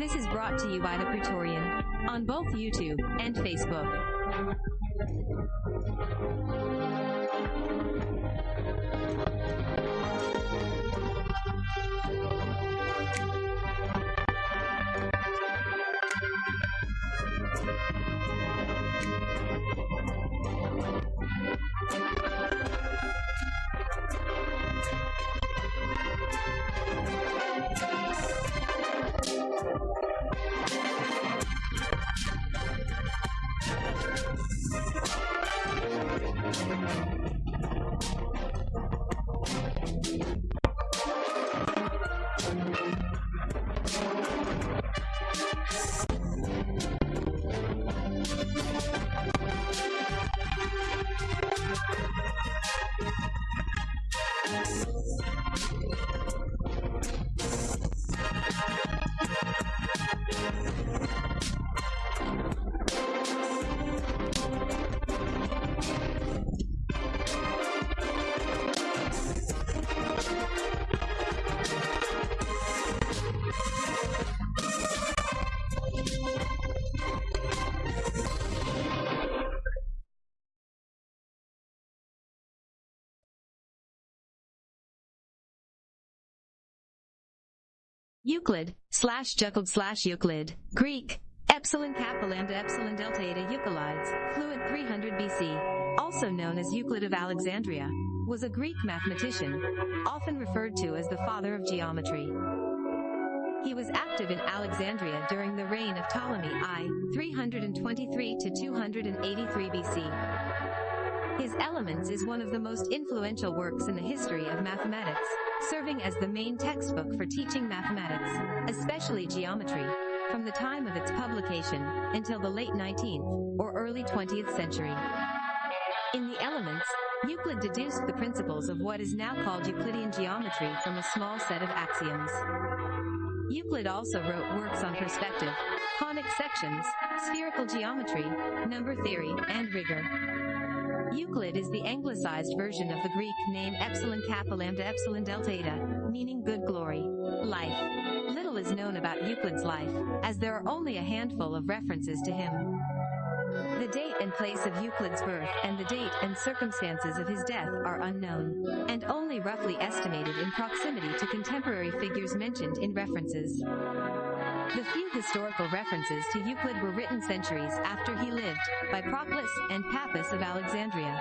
This is brought to you by the Praetorian on both YouTube and Facebook. Euclid, slash Juclid slash Euclid, Greek, Epsilon Kappa Lambda Epsilon Delta Eta Euclides, fluent 300 BC, also known as Euclid of Alexandria, was a Greek mathematician, often referred to as the father of geometry. He was active in Alexandria during the reign of Ptolemy I, 323 to 283 BC. His Elements is one of the most influential works in the history of mathematics, serving as the main textbook for teaching mathematics, especially geometry, from the time of its publication until the late 19th or early 20th century. In the Elements, Euclid deduced the principles of what is now called Euclidean geometry from a small set of axioms. Euclid also wrote works on perspective, conic sections, spherical geometry, number theory, and rigor. Euclid is the anglicized version of the Greek name epsilon kappa lambda epsilon delta eta, meaning good glory, life. Little is known about Euclid's life, as there are only a handful of references to him. The date and place of Euclid's birth and the date and circumstances of his death are unknown, and only roughly estimated in proximity to contemporary figures mentioned in references. The few historical references to Euclid were written centuries after he lived, by Proclus and Pappus of Alexandria.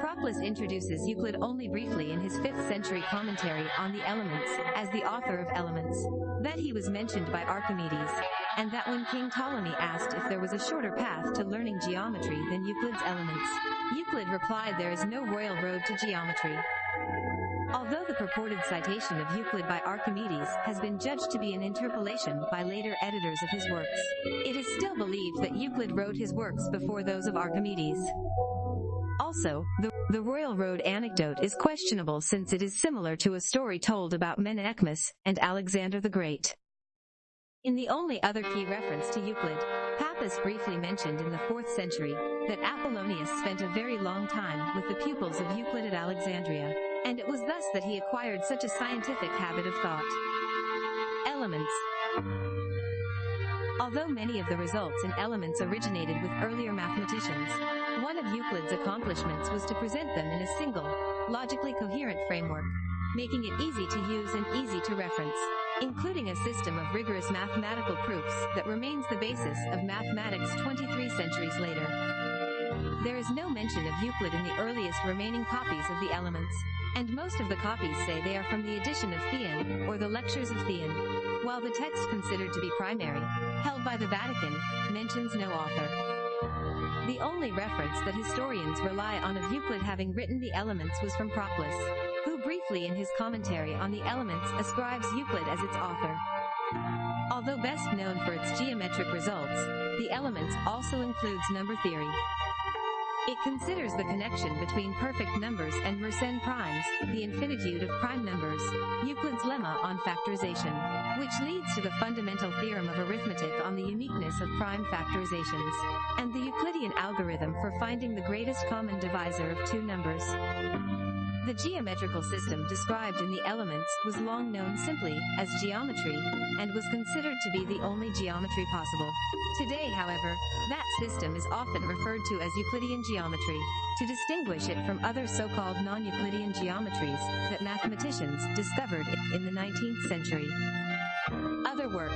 Proclus introduces Euclid only briefly in his 5th century commentary on the Elements, as the author of Elements, that he was mentioned by Archimedes, and that when King Ptolemy asked if there was a shorter path to learning geometry than Euclid's Elements, Euclid replied there is no royal road to geometry. Although the purported citation of Euclid by Archimedes has been judged to be an interpolation by later editors of his works, it is still believed that Euclid wrote his works before those of Archimedes. Also, the, the royal road anecdote is questionable since it is similar to a story told about Menaechmus and Alexander the Great. In the only other key reference to Euclid, Pappus briefly mentioned in the 4th century that Apollonius spent a very long time with the pupils of Euclid at Alexandria, and it was thus that he acquired such a scientific habit of thought. Elements Although many of the results in elements originated with earlier mathematicians, one of Euclid's accomplishments was to present them in a single, logically coherent framework, making it easy to use and easy to reference, including a system of rigorous mathematical proofs that remains the basis of mathematics 23 centuries later. There is no mention of Euclid in the earliest remaining copies of the Elements, and most of the copies say they are from the edition of Theon, or the Lectures of Theon, while the text considered to be primary, held by the Vatican, mentions no author. The only reference that historians rely on of Euclid having written the Elements was from Proclus, briefly in his commentary on the Elements ascribes Euclid as its author. Although best known for its geometric results, the Elements also includes number theory. It considers the connection between perfect numbers and Mersenne primes, the infinitude of prime numbers, Euclid's lemma on factorization, which leads to the fundamental theorem of arithmetic on the uniqueness of prime factorizations, and the Euclidean algorithm for finding the greatest common divisor of two numbers. The geometrical system described in the elements was long known simply as geometry and was considered to be the only geometry possible. Today, however, that system is often referred to as Euclidean geometry to distinguish it from other so-called non-Euclidean geometries that mathematicians discovered in the 19th century. Other works.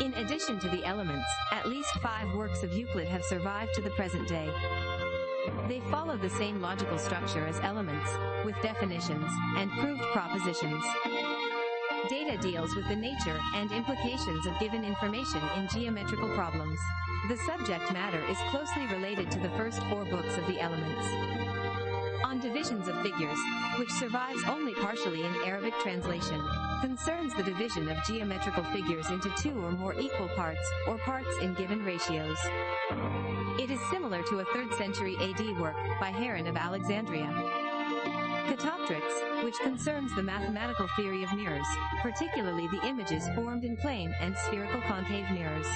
In addition to the elements, at least five works of Euclid have survived to the present day. They follow the same logical structure as elements, with definitions and proved propositions. Data deals with the nature and implications of given information in geometrical problems. The subject matter is closely related to the first four books of the elements. On divisions of figures, which survives only partially in Arabic translation, concerns the division of geometrical figures into two or more equal parts, or parts in given ratios. It is similar to a 3rd century AD work by Heron of Alexandria. Catoptrics, which concerns the mathematical theory of mirrors, particularly the images formed in plane and spherical concave mirrors.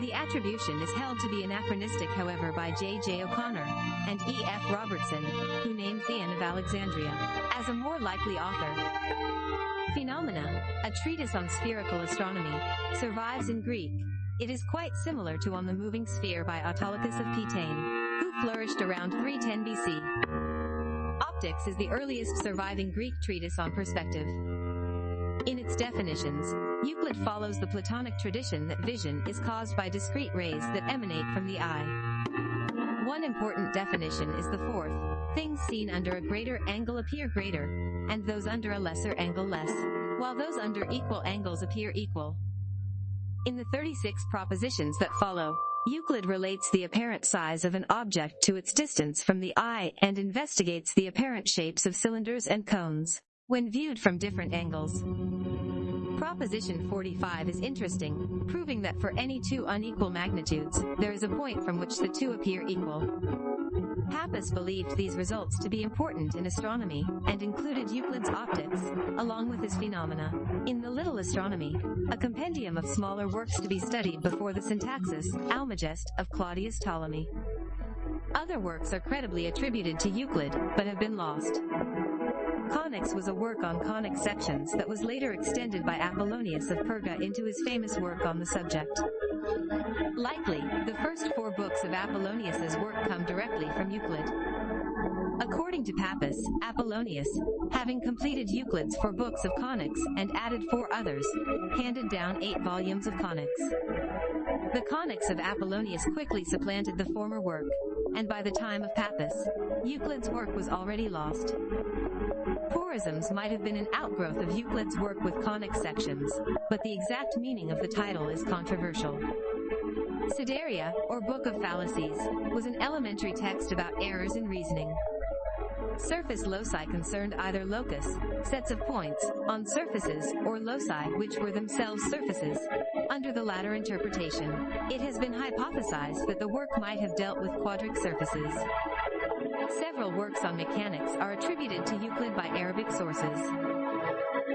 The attribution is held to be anachronistic however by J. J. O'Connor and E. F. Robertson, who named Theon of Alexandria as a more likely author. Phenomena, a treatise on spherical astronomy, survives in Greek. It is quite similar to On the Moving Sphere by Autolycus of Pitane, who flourished around 310 BC. Optics is the earliest surviving Greek treatise on perspective. In its definitions, Euclid follows the Platonic tradition that vision is caused by discrete rays that emanate from the eye. One important definition is the fourth, things seen under a greater angle appear greater, and those under a lesser angle less, while those under equal angles appear equal. In the 36 propositions that follow, Euclid relates the apparent size of an object to its distance from the eye and investigates the apparent shapes of cylinders and cones when viewed from different angles. Proposition 45 is interesting, proving that for any two unequal magnitudes, there is a point from which the two appear equal. Pappus believed these results to be important in astronomy, and included Euclid's optics, along with his phenomena, in the Little Astronomy, a compendium of smaller works to be studied before the Syntaxis, Almagest, of Claudius Ptolemy. Other works are credibly attributed to Euclid, but have been lost. Conics was a work on conic sections that was later extended by Apollonius of Perga into his famous work on the subject. Likely, the first four books of Apollonius's work come directly from Euclid. According to Pappus, Apollonius, having completed Euclid's four books of conics and added four others, handed down eight volumes of conics. The conics of Apollonius quickly supplanted the former work, and by the time of Pappus, Euclid's work was already lost. Porisms might have been an outgrowth of Euclid's work with conic sections, but the exact meaning of the title is controversial. Pseudaria, or Book of Fallacies, was an elementary text about errors in reasoning. Surface loci concerned either locus, sets of points, on surfaces, or loci which were themselves surfaces. Under the latter interpretation, it has been hypothesized that the work might have dealt with quadric surfaces. Several works on mechanics are attributed to Euclid by Arabic sources.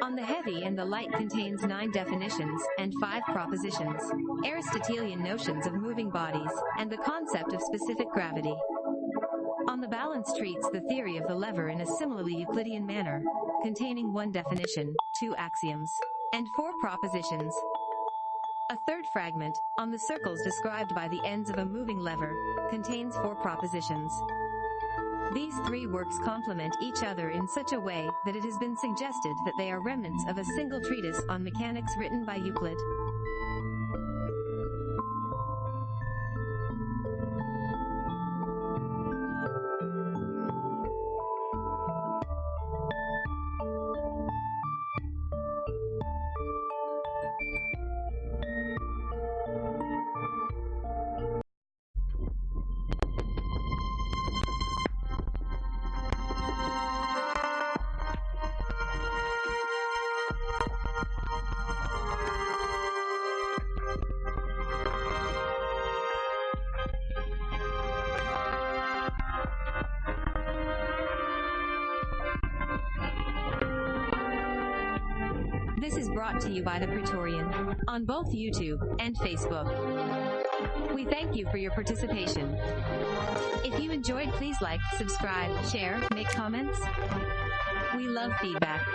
On the heavy and the light contains nine definitions and five propositions, Aristotelian notions of moving bodies, and the concept of specific gravity. On the balance treats the theory of the lever in a similarly Euclidean manner, containing one definition, two axioms, and four propositions. A third fragment, on the circles described by the ends of a moving lever, contains four propositions. These three works complement each other in such a way that it has been suggested that they are remnants of a single treatise on mechanics written by Euclid. Brought to you by the Praetorian on both YouTube and Facebook. We thank you for your participation. If you enjoyed, please like, subscribe, share, make comments. We love feedback.